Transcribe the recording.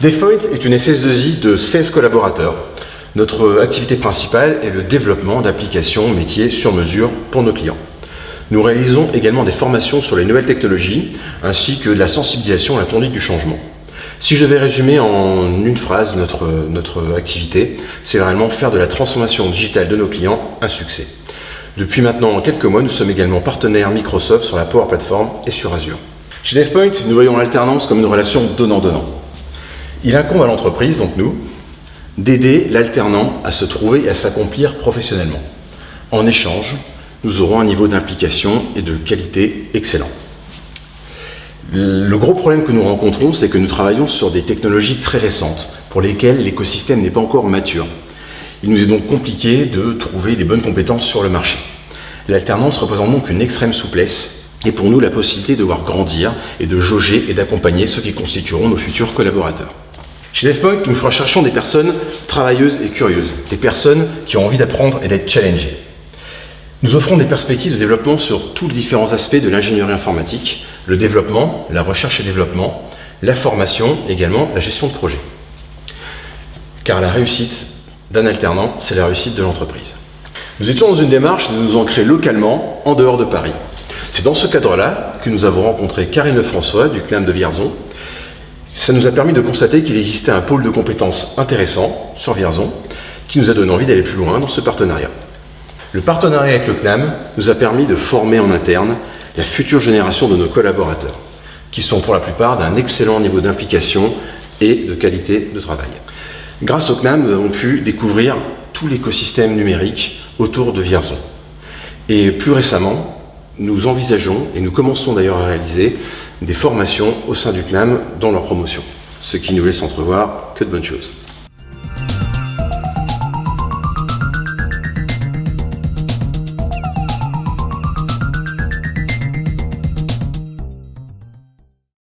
DevPoint est une SS2I de 16 collaborateurs. Notre activité principale est le développement d'applications métiers sur mesure pour nos clients. Nous réalisons également des formations sur les nouvelles technologies ainsi que de la sensibilisation à la conduite du changement. Si je vais résumer en une phrase notre, notre activité, c'est réellement faire de la transformation digitale de nos clients un succès. Depuis maintenant quelques mois, nous sommes également partenaires Microsoft sur la Power Platform et sur Azure. Chez DevPoint, nous voyons l'alternance comme une relation donnant-donnant. Il incombe à l'entreprise, donc nous, d'aider l'alternant à se trouver et à s'accomplir professionnellement. En échange, nous aurons un niveau d'implication et de qualité excellent. Le gros problème que nous rencontrons, c'est que nous travaillons sur des technologies très récentes, pour lesquelles l'écosystème n'est pas encore mature. Il nous est donc compliqué de trouver les bonnes compétences sur le marché. L'alternance représente donc une extrême souplesse et pour nous la possibilité de voir grandir et de jauger et d'accompagner ceux qui constitueront nos futurs collaborateurs. Chez DevPoint, nous recherchons des personnes travailleuses et curieuses, des personnes qui ont envie d'apprendre et d'être challengées. Nous offrons des perspectives de développement sur tous les différents aspects de l'ingénierie informatique, le développement, la recherche et développement, la formation, également la gestion de projet. Car la réussite d'un alternant, c'est la réussite de l'entreprise. Nous étions dans une démarche de nous ancrer localement en dehors de Paris. C'est dans ce cadre-là que nous avons rencontré Karine Lefrançois du CNAM de Vierzon. Ça nous a permis de constater qu'il existait un pôle de compétences intéressant sur Vierzon qui nous a donné envie d'aller plus loin dans ce partenariat. Le partenariat avec le CNAM nous a permis de former en interne la future génération de nos collaborateurs, qui sont pour la plupart d'un excellent niveau d'implication et de qualité de travail. Grâce au CNAM, nous avons pu découvrir tout l'écosystème numérique autour de Vierzon. Et plus récemment, nous envisageons, et nous commençons d'ailleurs à réaliser, des formations au sein du CNAM dans leur promotion, ce qui nous laisse entrevoir que de bonnes choses.